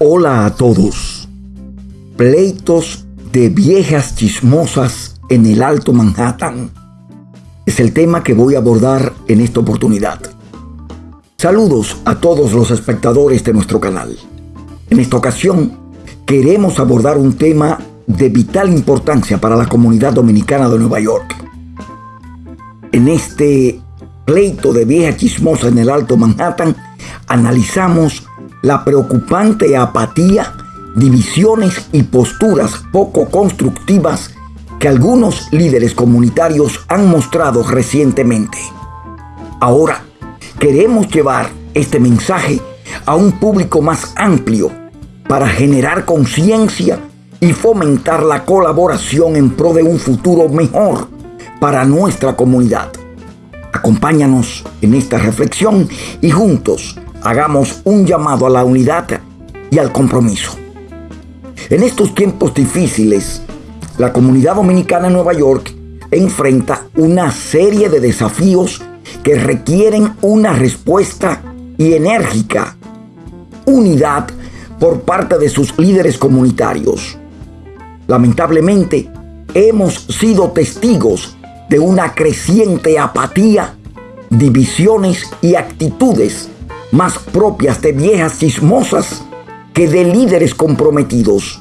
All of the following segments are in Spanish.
Hola a todos. Pleitos de viejas chismosas en el Alto Manhattan es el tema que voy a abordar en esta oportunidad. Saludos a todos los espectadores de nuestro canal. En esta ocasión queremos abordar un tema de vital importancia para la comunidad dominicana de Nueva York. En este pleito de vieja chismosa en el Alto Manhattan, analizamos la preocupante apatía, divisiones y posturas poco constructivas que algunos líderes comunitarios han mostrado recientemente. Ahora, queremos llevar este mensaje a un público más amplio para generar conciencia y fomentar la colaboración en pro de un futuro mejor para nuestra comunidad. Acompáñanos en esta reflexión y juntos hagamos un llamado a la unidad y al compromiso. En estos tiempos difíciles, la comunidad dominicana en Nueva York enfrenta una serie de desafíos que requieren una respuesta y enérgica unidad por parte de sus líderes comunitarios. Lamentablemente, hemos sido testigos de una creciente apatía, divisiones y actitudes más propias de viejas chismosas que de líderes comprometidos.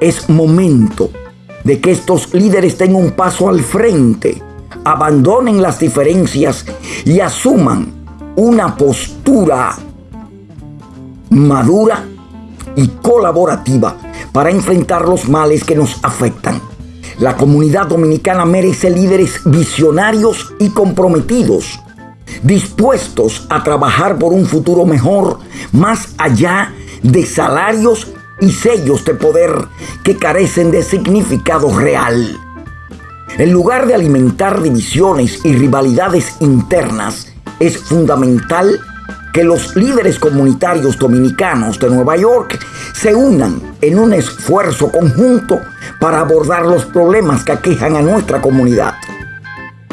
Es momento de que estos líderes den un paso al frente, abandonen las diferencias y asuman una postura madura y colaborativa para enfrentar los males que nos afectan. La comunidad dominicana merece líderes visionarios y comprometidos, dispuestos a trabajar por un futuro mejor, más allá de salarios y sellos de poder que carecen de significado real. En lugar de alimentar divisiones y rivalidades internas, es fundamental que los líderes comunitarios dominicanos de Nueva York se unan en un esfuerzo conjunto para abordar los problemas que aquejan a nuestra comunidad.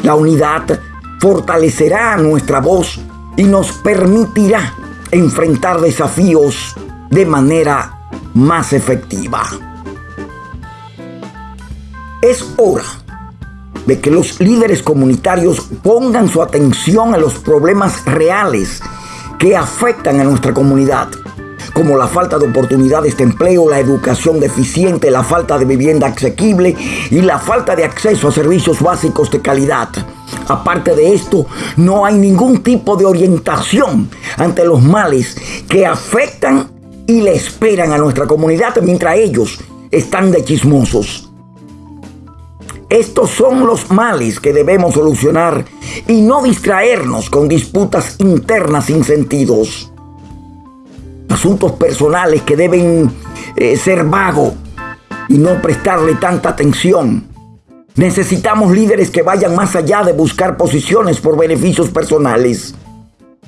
La unidad fortalecerá nuestra voz y nos permitirá enfrentar desafíos de manera más efectiva. Es hora de que los líderes comunitarios pongan su atención a los problemas reales que afectan a nuestra comunidad, como la falta de oportunidades de empleo, la educación deficiente, la falta de vivienda asequible y la falta de acceso a servicios básicos de calidad. Aparte de esto, no hay ningún tipo de orientación ante los males que afectan y le esperan a nuestra comunidad mientras ellos están de chismosos. Estos son los males que debemos solucionar y no distraernos con disputas internas sin sentidos. Asuntos personales que deben eh, ser vagos y no prestarle tanta atención. Necesitamos líderes que vayan más allá de buscar posiciones por beneficios personales.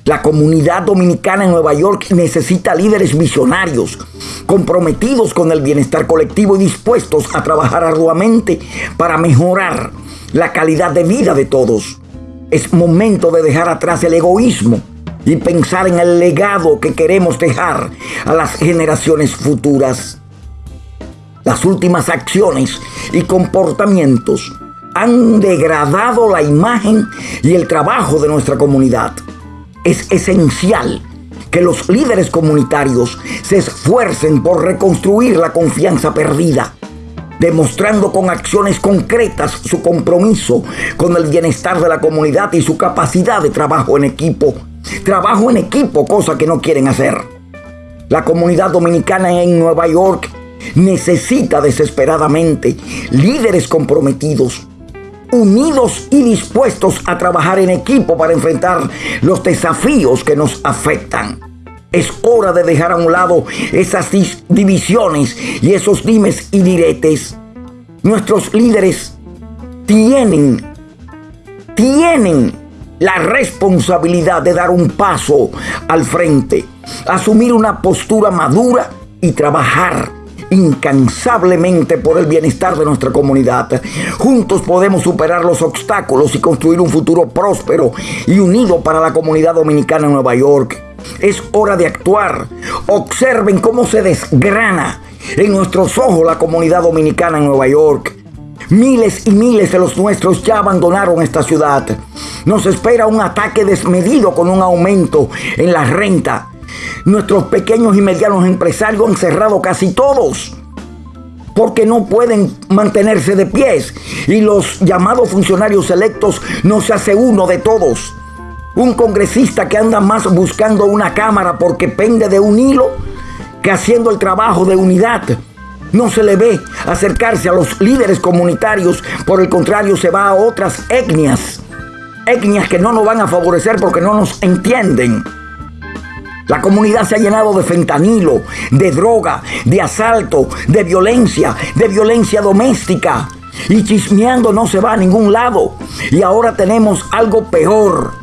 La comunidad dominicana en Nueva York necesita líderes visionarios, comprometidos con el bienestar colectivo y dispuestos a trabajar arduamente para mejorar la calidad de vida de todos. Es momento de dejar atrás el egoísmo y pensar en el legado que queremos dejar a las generaciones futuras. Las últimas acciones y comportamientos han degradado la imagen y el trabajo de nuestra comunidad es esencial que los líderes comunitarios se esfuercen por reconstruir la confianza perdida, demostrando con acciones concretas su compromiso con el bienestar de la comunidad y su capacidad de trabajo en equipo. Trabajo en equipo, cosa que no quieren hacer. La comunidad dominicana en Nueva York necesita desesperadamente líderes comprometidos unidos y dispuestos a trabajar en equipo para enfrentar los desafíos que nos afectan. Es hora de dejar a un lado esas divisiones y esos dimes y diretes. Nuestros líderes tienen, tienen la responsabilidad de dar un paso al frente, asumir una postura madura y trabajar incansablemente por el bienestar de nuestra comunidad. Juntos podemos superar los obstáculos y construir un futuro próspero y unido para la comunidad dominicana en Nueva York. Es hora de actuar. Observen cómo se desgrana en nuestros ojos la comunidad dominicana en Nueva York. Miles y miles de los nuestros ya abandonaron esta ciudad. Nos espera un ataque desmedido con un aumento en la renta. Nuestros pequeños y medianos empresarios han cerrado casi todos porque no pueden mantenerse de pies y los llamados funcionarios electos no se hace uno de todos. Un congresista que anda más buscando una cámara porque pende de un hilo que haciendo el trabajo de unidad. No se le ve acercarse a los líderes comunitarios, por el contrario se va a otras etnias, etnias que no nos van a favorecer porque no nos entienden. La comunidad se ha llenado de fentanilo, de droga, de asalto, de violencia, de violencia doméstica. Y chismeando no se va a ningún lado. Y ahora tenemos algo peor.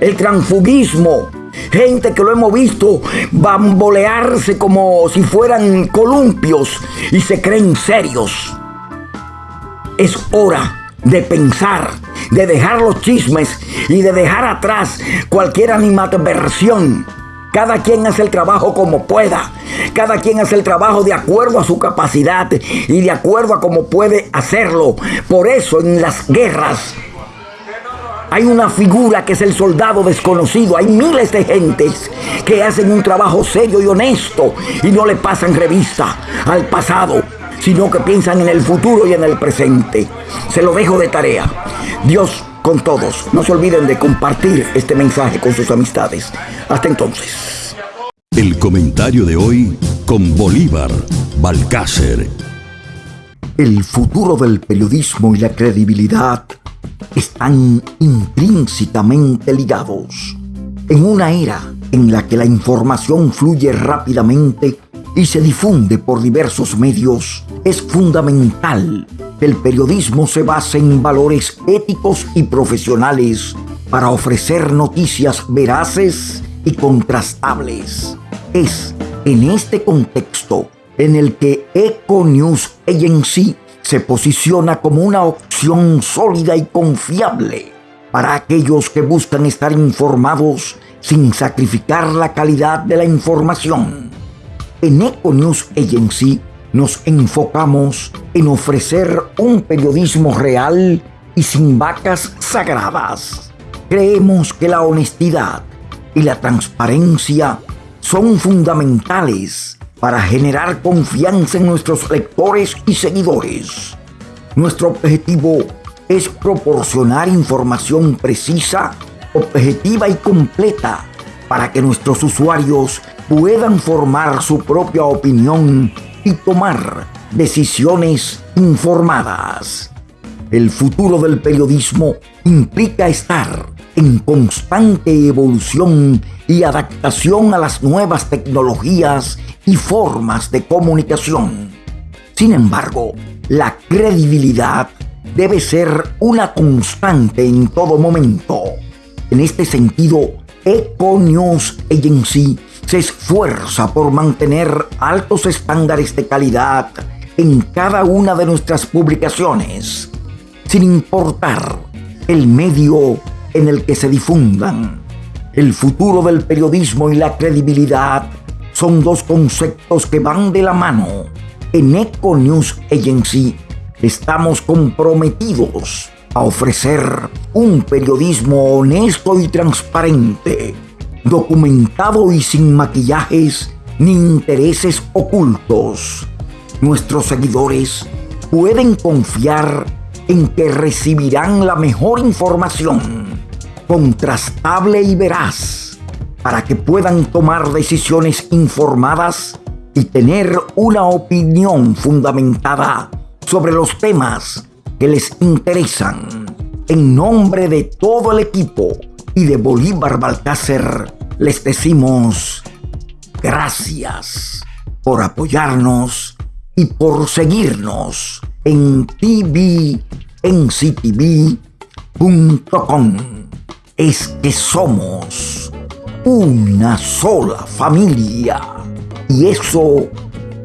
El transfugismo. Gente que lo hemos visto bambolearse como si fueran columpios y se creen serios. Es hora de pensar, de dejar los chismes y de dejar atrás cualquier animadversión cada quien hace el trabajo como pueda. Cada quien hace el trabajo de acuerdo a su capacidad y de acuerdo a cómo puede hacerlo. Por eso en las guerras hay una figura que es el soldado desconocido. Hay miles de gentes que hacen un trabajo serio y honesto y no le pasan revista al pasado, sino que piensan en el futuro y en el presente. Se lo dejo de tarea. Dios con todos. No se olviden de compartir este mensaje con sus amistades. Hasta entonces. El comentario de hoy con Bolívar Balcácer. El futuro del periodismo y la credibilidad están intrínsecamente ligados. En una era en la que la información fluye rápidamente y se difunde por diversos medios, es fundamental el periodismo se base en valores éticos y profesionales para ofrecer noticias veraces y contrastables. Es en este contexto en el que Eco News Agency se posiciona como una opción sólida y confiable para aquellos que buscan estar informados sin sacrificar la calidad de la información. En Eco News Agency nos enfocamos en ofrecer un periodismo real y sin vacas sagradas. Creemos que la honestidad y la transparencia son fundamentales para generar confianza en nuestros lectores y seguidores. Nuestro objetivo es proporcionar información precisa, objetiva y completa para que nuestros usuarios puedan formar su propia opinión y tomar decisiones informadas. El futuro del periodismo implica estar en constante evolución y adaptación a las nuevas tecnologías y formas de comunicación. Sin embargo, la credibilidad debe ser una constante en todo momento. En este sentido, Eco News Agency se esfuerza por mantener altos estándares de calidad en cada una de nuestras publicaciones, sin importar el medio en el que se difundan. El futuro del periodismo y la credibilidad son dos conceptos que van de la mano. En Eco News Agency estamos comprometidos a ofrecer un periodismo honesto y transparente documentado y sin maquillajes ni intereses ocultos. Nuestros seguidores pueden confiar en que recibirán la mejor información, contrastable y veraz, para que puedan tomar decisiones informadas y tener una opinión fundamentada sobre los temas que les interesan. En nombre de todo el equipo, y de Bolívar Balcácer les decimos gracias por apoyarnos y por seguirnos en tvnctv.com. Es que somos una sola familia y eso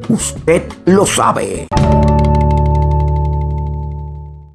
usted lo sabe.